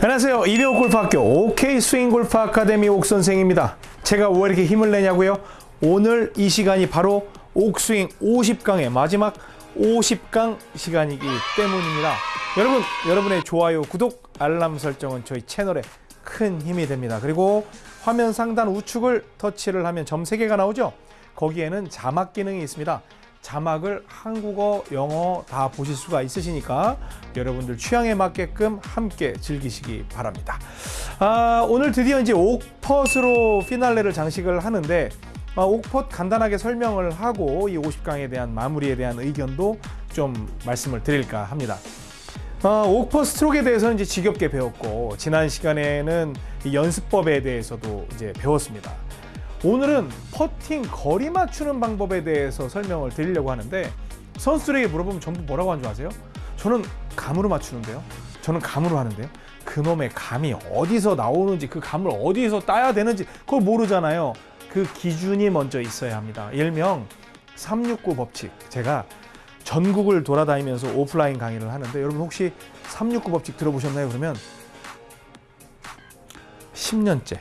안녕하세요. 이병옥 골프학교 OK 스윙 골프 아카데미 옥 선생입니다. 제가 왜 이렇게 힘을 내냐고요? 오늘 이 시간이 바로 옥스윙 50강의 마지막 50강 시간이기 때문입니다. 여러분, 여러분의 좋아요, 구독, 알람 설정은 저희 채널에 큰 힘이 됩니다. 그리고 화면 상단 우측을 터치를 하면 점 3개가 나오죠? 거기에는 자막 기능이 있습니다. 자막을 한국어, 영어 다 보실 수가 있으시니까 여러분들 취향에 맞게끔 함께 즐기시기 바랍니다. 아, 오늘 드디어 이제 옥펫으로 피날레를 장식을 하는데 아, 옥펫 간단하게 설명을 하고 이 50강에 대한 마무리에 대한 의견도 좀 말씀을 드릴까 합니다. 어, 옥퍼 스트로크에 대해서는 이제 지겹게 배웠고 지난 시간에는 이 연습법에 대해서도 이제 배웠습니다. 오늘은 퍼팅 거리 맞추는 방법에 대해서 설명을 드리려고 하는데 선수들에게 물어보면 전부 뭐라고 하는 줄 아세요? 저는 감으로 맞추는데요. 저는 감으로 하는데요. 그놈의 감이 어디서 나오는지 그 감을 어디서 따야 되는지 그걸 모르잖아요. 그 기준이 먼저 있어야 합니다. 일명 369 법칙. 제가 전국을 돌아다니면서 오프라인 강의를 하는데 여러분 혹시 369 법칙 들어보셨나요? 그러면 10년째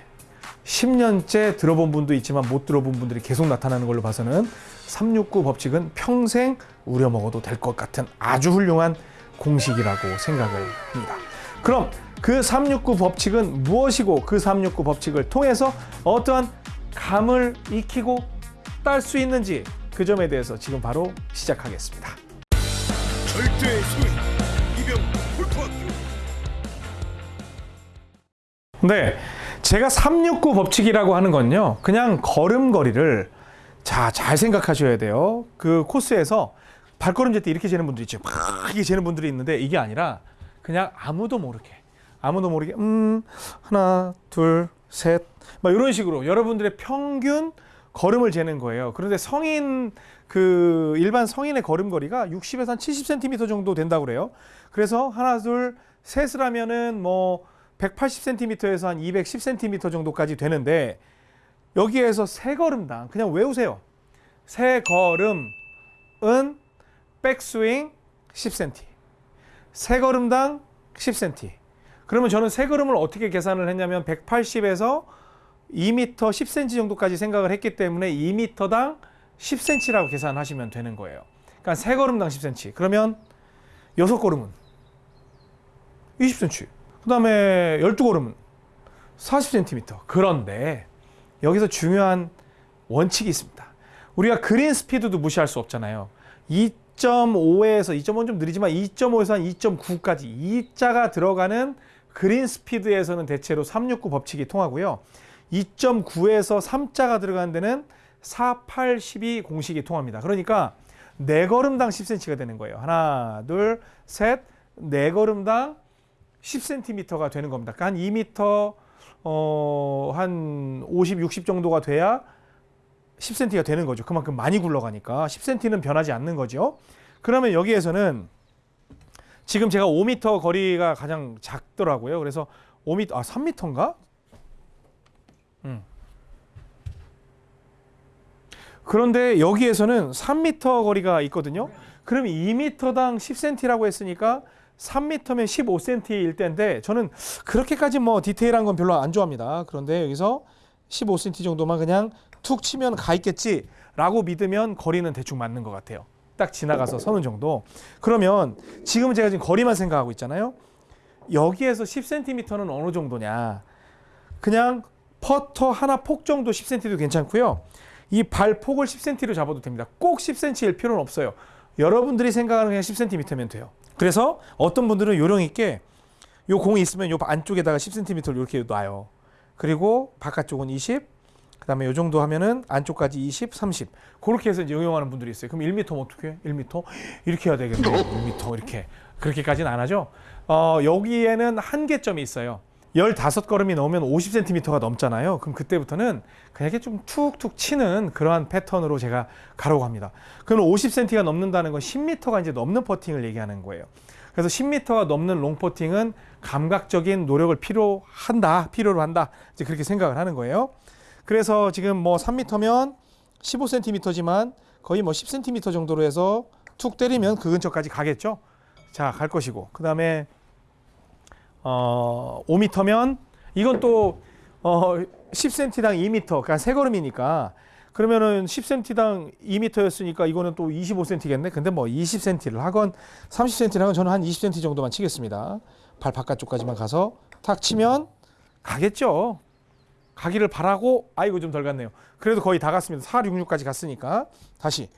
10년째 들어본 분도 있지만 못 들어본 분들이 계속 나타나는 걸로 봐서는 369 법칙은 평생 우려 먹어도 될 것 같은 아주 훌륭한 공식이라고 생각을 합니다. 그럼 그 369 법칙은 무엇이고 그 369 법칙을 통해서 어떠한 감을 익히고 딸 수 있는지 그 점에 대해서 지금 바로 시작하겠습니다. 절대 스윙 이병 골프학교 네, 제가 369 법칙이라고 하는 건요. 그냥 걸음걸이를 자, 잘 생각하셔야 돼요. 그 코스에서 발걸음 잴 때 이렇게 재는 분들이 있죠. 막 이렇게 재는 분들이 있는데 이게 아니라 그냥 아무도 모르게 아무도 모르게 음 하나 둘 셋 막 이런 식으로 여러분들의 평균 걸음을 재는 거예요. 그런데 성인 그 일반 성인의 걸음걸이가 60에서 한 70cm 정도 된다고 그래요. 그래서 하나 둘 셋을 하면은 뭐 180cm에서 한 210cm 정도까지 되는데 여기에서 세 걸음당 그냥 외우세요. 세 걸음은 백스윙 10cm. 세 걸음당 10cm. 그러면 저는 세 걸음을 어떻게 계산을 했냐면 180에서 2m 10cm 정도까지 생각을 했기 때문에 2m당 10cm라고 계산하시면 되는 거예요. 그러니까 세 걸음당 10cm. 그러면 여섯 걸음은 20cm. 그 다음에 12걸음은 40cm. 그런데 여기서 중요한 원칙이 있습니다. 우리가 그린 스피드도 무시할 수 없잖아요. 2.5에서 2.5는 좀 느리지만 2.5에서 한 2.9까지 2자가 들어가는 그린 스피드에서는 대체로 369 법칙이 통하고요. 2.9에서 3자가 들어가는 데는 4, 8, 12 공식이 통합니다. 그러니까 4걸음당 10cm가 되는 거예요. 하나, 둘, 셋, 4걸음당 10cm가 되는 겁니다. 그러니까 한 2m 어, 한 50, 60 정도가 돼야 10cm가 되는 거죠. 그만큼 많이 굴러가니까 10cm는 변하지 않는 거죠. 그러면 여기에서는 지금 제가 5m 거리가 가장 작더라고요. 그래서 5m, 아 3m인가? 음. 그런데 여기에서는 3m 거리가 있거든요. 그럼 2m당 10cm라고 했으니까 3m면 15cm일 때인데 저는 그렇게까지 뭐 디테일한 건 별로 안 좋아합니다. 그런데 여기서 15cm 정도만 그냥 툭 치면 가 있겠지 라고 믿으면 거리는 대충 맞는 것 같아요. 딱 지나가서 서는 정도. 그러면 지금 제가 지금 거리만 생각하고 있잖아요. 여기에서 10cm는 어느 정도냐? 그냥 퍼터 하나 폭 정도 10cm도 괜찮고요. 이 발 폭을 10cm로 잡아도 됩니다. 꼭 10cm일 필요는 없어요. 여러분들이 생각하는 그냥 10cm면 돼요. 그래서 어떤 분들은 요령 있게 요 공이 있으면 요 안쪽에다가 10cm를 이렇게 놔요. 그리고 바깥쪽은 20, 그 다음에 요 정도 하면은 안쪽까지 20, 30. 그렇게 해서 이제 응용하는 분들이 있어요. 그럼 1m면 어떻게 해? 1m? 이렇게 해야 되겠네요. 1m 이렇게. 그렇게까지는 안 하죠. 어, 여기에는 한계점이 있어요. 15걸음이 넘으면 50cm가 넘잖아요. 그럼 그때부터는 그냥 이렇게 좀 툭툭 치는 그러한 패턴으로 제가 가라고 합니다. 그럼 50cm가 넘는다는 건 10m가 이제 넘는 퍼팅을 얘기하는 거예요. 그래서 10m가 넘는 롱 퍼팅은 감각적인 노력을 필요한다, 필요로 한다. 이제 그렇게 생각을 하는 거예요. 그래서 지금 뭐 3m면 15cm지만 거의 뭐 10cm 정도로 해서 툭 때리면 그 근처까지 가겠죠. 자, 갈 것이고. 그 다음에 어, 5m면 이건 또 어, 10cm당 2m, 그러니까 세 걸음이니까 그러면은 10cm당 2m였으니까 이거는 또 25cm겠네. 근데 뭐 20cm를 하건 30cm를 하건 저는 한 20cm 정도만 치겠습니다. 발 바깥쪽까지만 가서 탁 치면 가겠죠. 가기를 바라고 아이고 좀 덜 갔네요. 그래도 거의 다 갔습니다. 466까지 갔으니까 다시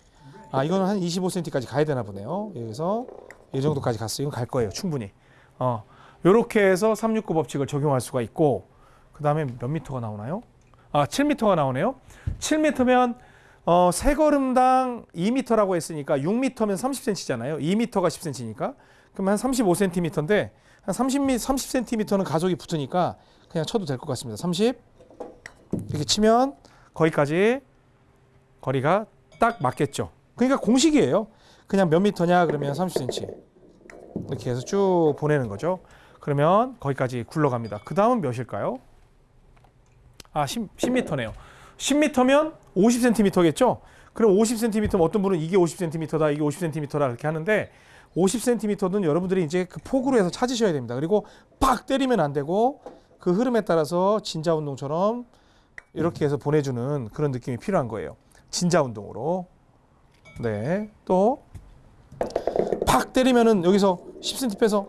아 이거는 한 25cm까지 가야 되나 보네요. 여기서 이 정도까지 갔어요. 이건 갈 거예요. 충분히. 어. 요렇게 해서 369 법칙을 적용할 수가 있고 그 다음에 몇 미터가 나오나요? 아, 7미터가 나오네요. 7미터면 어, 세 걸음당 2미터라고 했으니까 6미터면 30cm잖아요. 2미터가 10cm니까. 그럼 한 35cm인데 한 30미 30cm는 가속이 붙으니까 그냥 쳐도 될 것 같습니다. 30 이렇게 치면 거기까지 거리가 딱 맞겠죠. 그러니까 공식이에요. 그냥 몇 미터냐 그러면 30cm 이렇게 해서 쭉 보내는 거죠. 그러면 거기까지 굴러갑니다. 그 다음은 몇일까요? 아, 10, 10m네요. 10m면 50cm겠죠? 그럼 50cm면 어떤 분은 이게 50cm다, 이게 50cm다 이렇게 하는데 50cm는 여러분들이 이제 그 폭으로 해서 찾으셔야 됩니다. 그리고 팍 때리면 안 되고 그 흐름에 따라서 진자 운동처럼 이렇게 해서 보내주는 그런 느낌이 필요한 거예요. 진자 운동으로. 네. 또 팍 때리면은 여기서 10cm 빼서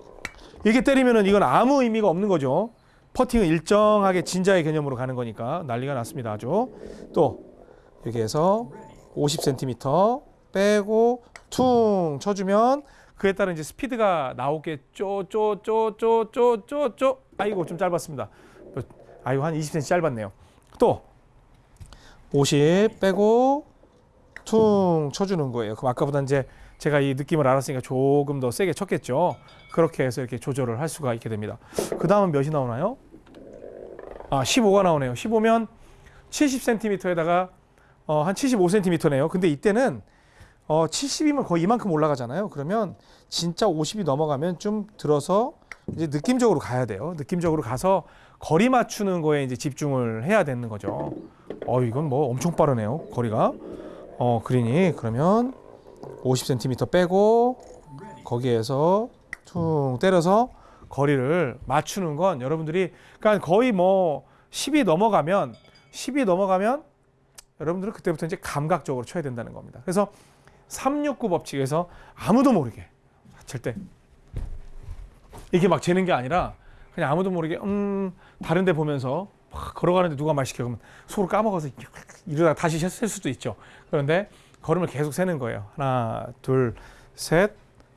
이렇게 때리면은 이건 아무 의미가 없는 거죠. 퍼팅은 일정하게 진자의 개념으로 가는 거니까 난리가 났습니다. 아주 또 이렇게 해서 50cm 빼고 퉁 쳐주면 그에 따른 이제 스피드가 나오겠죠. 쪼쪼쪼쪼쪼쪼 아이고 좀 짧았습니다. 아이고 한 20cm 짧았네요. 또 50 빼고 퉁 쳐주는 거예요. 그럼 아까보다 이제 제가 이 느낌을 알았으니까 조금 더 세게 쳤겠죠. 그렇게 해서 이렇게 조절을 할 수가 있게 됩니다. 그 다음은 몇이 나오나요? 아, 15가 나오네요. 15면 70cm에다가 어, 한 75cm네요. 근데 이때는 어, 70이면 거의 이만큼 올라가잖아요. 그러면 진짜 50이 넘어가면 좀 들어서 이제 느낌적으로 가야 돼요. 느낌적으로 가서 거리 맞추는 거에 이제 집중을 해야 되는 거죠. 어, 이건 뭐 엄청 빠르네요. 거리가. 어, 그린이 그러면 50cm 빼고 거기에서 퉁 때려서 거리를 맞추는 건 여러분들이 그러니까 거의 뭐 10이 넘어가면 10이 넘어가면 여러분들은 그때부터 이제 감각적으로 쳐야 된다는 겁니다. 그래서 369 법칙에서 아무도 모르게 절대 이게 막 재는 게 아니라 그냥 아무도 모르게 음 다른 데 보면서 막 걸어가는데 누가 말 시켜 그러면 속으로 까먹어서 이러다가 다시 셀 수도 있죠. 그런데 걸음을 계속 세는 거예요. 하나, 둘, 셋.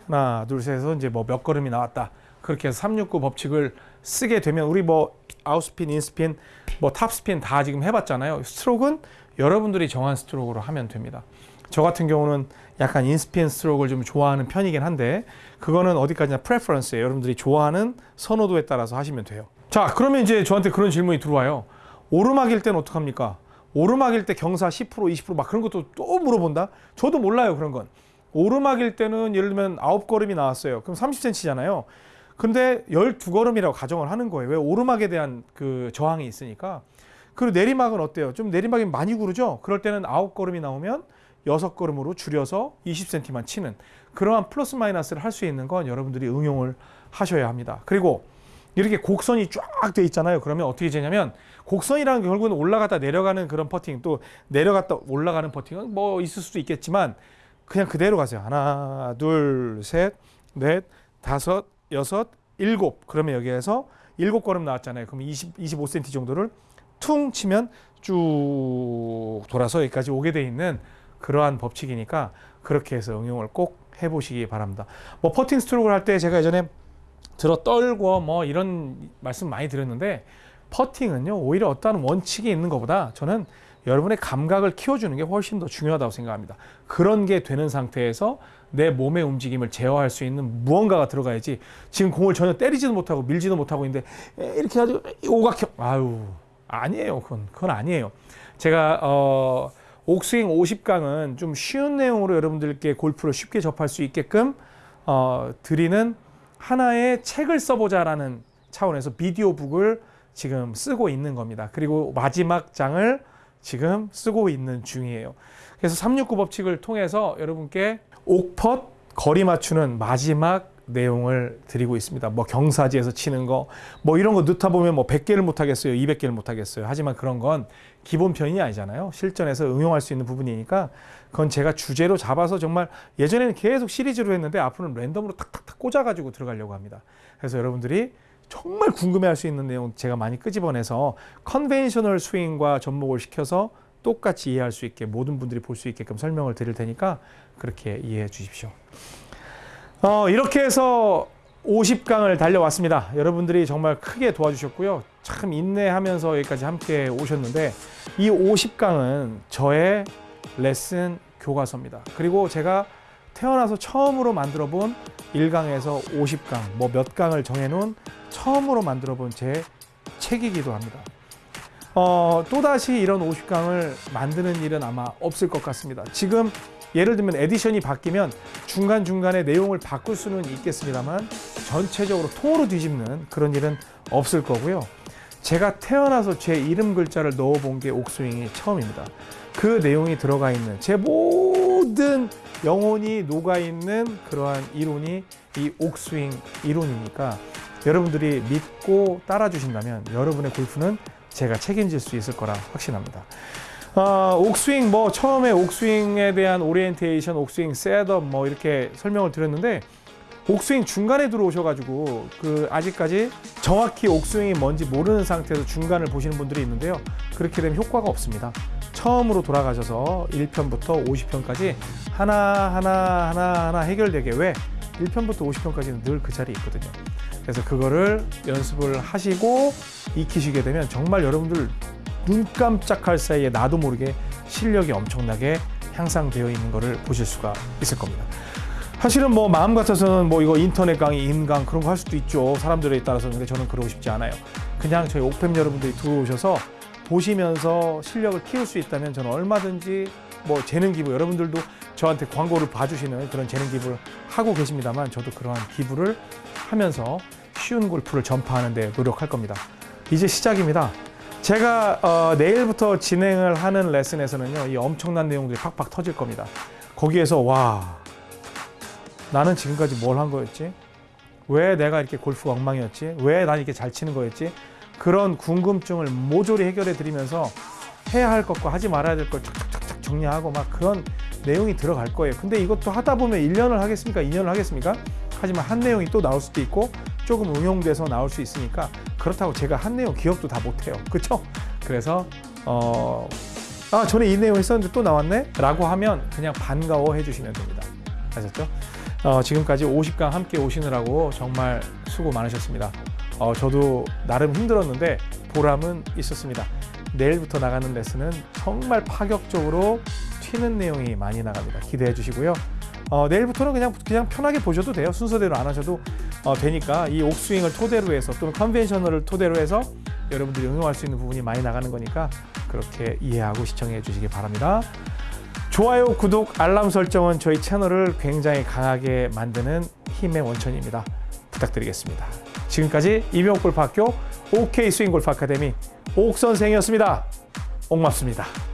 하나, 둘, 셋 해서 이제 뭐 몇 걸음이 나왔다. 그렇게 해서 369 법칙을 쓰게 되면 우리 뭐 아웃스핀, 인스핀, 뭐 탑스핀 다 지금 해봤잖아요. 스트로크는 여러분들이 정한 스트로크로 하면 됩니다. 저 같은 경우는 약간 in spin 스트로크를 좀 좋아하는 편이긴 한데 그거는 어디까지나 preference예요. 여러분들이 좋아하는 선호도에 따라서 하시면 돼요. 자, 그러면 이제 저한테 그런 질문이 들어와요. 오르막일 때는 어떡합니까? 오르막일 때 경사 10% 20%막 그런 것도 또 물어본다? 저도 몰라요 그런 건. 오르막일 때는 예를 들면 9걸음이 나왔어요. 그럼 30cm잖아요. 근데 12걸음이라고 가정을 하는 거예요. 왜 오르막에 대한 그 저항이 있으니까. 그리고 내리막은 어때요? 좀 내리막이 많이 구르죠? 그럴 때는 9걸음이 나오면 6걸음으로 줄여서 20cm만 치는 그러한 플러스 마이너스를 할 수 있는 건 여러분들이 응용을 하셔야 합니다. 그리고 이렇게 곡선이 쫙 돼 있잖아요. 그러면 어떻게 되냐면 곡선이라는 게 결국은 올라갔다 내려가는 그런 퍼팅 또 내려갔다 올라가는 퍼팅은 뭐 있을 수도 있겠지만 그냥 그대로 가세요. 하나, 둘, 셋, 넷, 다섯, 여섯, 일곱. 그러면 여기에서 일곱 걸음 나왔잖아요. 그럼 20, 25cm 정도를 퉁 치면 쭉 돌아서 여기까지 오게 돼 있는 그러한 법칙이니까 그렇게 해서 응용을 꼭 해보시기 바랍니다. 뭐 퍼팅 스트로크를 할 때 제가 예전에 들어 떨고 뭐 이런 말씀 많이 드렸는데 퍼팅은요 오히려 어떠한 원칙이 있는 것보다 저는 여러분의 감각을 키워주는 게 훨씬 더 중요하다고 생각합니다. 그런 게 되는 상태에서 내 몸의 움직임을 제어할 수 있는 무언가가 들어가야지 지금 공을 전혀 때리지도 못하고 밀지도 못하고 있는데 이렇게 가지고 오각형 아유 아니에요 그건 그건 아니에요. 제가 어 옥스윙 50강은 좀 쉬운 내용으로 여러분들께 골프를 쉽게 접할 수 있게끔 어, 드리는 하나의 책을 써보자라는 차원에서 비디오북을 지금 쓰고 있는 겁니다. 그리고 마지막 장을 지금 쓰고 있는 중이에요. 그래서 369 법칙을 통해서 여러분께 옥펫 거리 맞추는 마지막 내용을 드리고 있습니다. 뭐 경사지에서 치는 거, 뭐 이런 거 넣다 보면 뭐 100개를 못 하겠어요. 200개를 못 하겠어요. 하지만 그런 건 기본 편이 아니잖아요. 실전에서 응용할 수 있는 부분이니까 그건 제가 주제로 잡아서 정말 예전에는 계속 시리즈로 했는데 앞으로는 랜덤으로 탁탁탁 꽂아가지고 들어가려고 합니다. 그래서 여러분들이 정말 궁금해할 수 있는 내용 제가 많이 끄집어내서 conventional 스윙과 접목을 시켜서 똑같이 이해할 수 있게 모든 분들이 볼 수 있게끔 설명을 드릴 테니까 그렇게 이해해 주십시오. 어, 이렇게 해서 50강을 달려왔습니다. 여러분들이 정말 크게 도와주셨고요. 참 인내하면서 여기까지 함께 오셨는데 이 50강은 저의 레슨 교과서입니다. 그리고 제가 태어나서 처음으로 만들어 본 1강에서 50강, 뭐 몇 강을 정해놓은 처음으로 만들어 본 제 책이기도 합니다. 어, 또다시 이런 50강을 만드는 일은 아마 없을 것 같습니다. 지금 예를 들면 edition이 바뀌면 중간중간에 내용을 바꿀 수는 있겠습니다만 전체적으로 통으로 뒤집는 그런 일은 없을 거고요. 제가 태어나서 제 이름 글자를 넣어본 게 옥스윙이 처음입니다. 그 내용이 들어가 있는 제 모든 영혼이 녹아있는 그러한 이론이 이 옥스윙 이론이니까 여러분들이 믿고 따라 주신다면 여러분의 골프는 제가 책임질 수 있을 거라 확신합니다. 어, 옥스윙 뭐 처음에 옥스윙에 대한 오리엔테이션, 옥스윙 setup 뭐 이렇게 설명을 드렸는데 옥스윙 중간에 들어오셔가지고 그 아직까지 정확히 옥스윙이 뭔지 모르는 상태에서 중간을 보시는 분들이 있는데요. 그렇게 되면 효과가 없습니다. 처음으로 돌아가셔서 1편부터 50편까지 하나 하나 하나 하나 해결되게 왜 1편부터 50편까지는 늘 그 자리에 있거든요. 그래서 그거를 연습을 하시고 익히시게 되면 정말 여러분들 눈 깜짝할 사이에 나도 모르게 실력이 엄청나게 향상되어 있는 것을 보실 수가 있을 겁니다. 사실은 뭐 마음 같아서는 뭐 이거 인터넷 강의, 인강 그런 거 할 수도 있죠. 사람들에 따라서 근데 저는 그러고 싶지 않아요. 그냥 저희 옥팸 여러분들이 들어오셔서 보시면서 실력을 키울 수 있다면 저는 얼마든지 뭐 재능 기부 여러분들도 저한테 광고를 봐주시는 그런 재능 기부를 하고 계십니다만 저도 그러한 기부를 하면서 쉬운 골프를 전파하는 데 노력할 겁니다. 이제 시작입니다. 제가 어, 내일부터 진행을 하는 레슨에서는요, 이 엄청난 내용들이 팍팍 터질 겁니다. 거기에서 와, 나는 지금까지 뭘 한 거였지? 왜 내가 이렇게 골프가 엉망이었지? 왜 난 이렇게 잘 치는 거였지? 그런 궁금증을 모조리 해결해 드리면서 해야 할 것과 하지 말아야 될걸 착착착착 정리하고 막 그런 내용이 들어갈 거예요. 근데 이것도 하다 보면 1년을 하겠습니까? 2년을 하겠습니까? 하지만 한 내용이 또 나올 수도 있고 조금 응용돼서 나올 수 있으니까 그렇다고 제가 한 내용 기억도 다 못해요. 그렇죠? 그래서 어, 아 전에 이 내용 했었는데 또 나왔네? 라고 하면 그냥 반가워 해 주시면 됩니다. 아셨죠? 어, 지금까지 50강 함께 오시느라고 정말 수고 많으셨습니다. 어, 저도 나름 힘들었는데 보람은 있었습니다. 내일부터 나가는 레슨은 정말 파격적으로 튀는 내용이 많이 나갑니다. 기대해 주시고요. 어, 내일부터는 그냥 그냥 편하게 보셔도 돼요. 순서대로 안 하셔도 어, 되니까 이 옥스윙을 토대로 해서 또는 컨벤셔널을 토대로 해서 여러분들이 응용할 수 있는 부분이 많이 나가는 거니까 그렇게 이해하고 시청해 주시기 바랍니다. 좋아요, 구독, 알람 설정은 저희 채널을 굉장히 강하게 만드는 힘의 원천입니다. 부탁드리겠습니다. 지금까지 이병옥 골프학교 OK 스윙 골프 아카데미 옥 선생이었습니다. 옥맙습니다.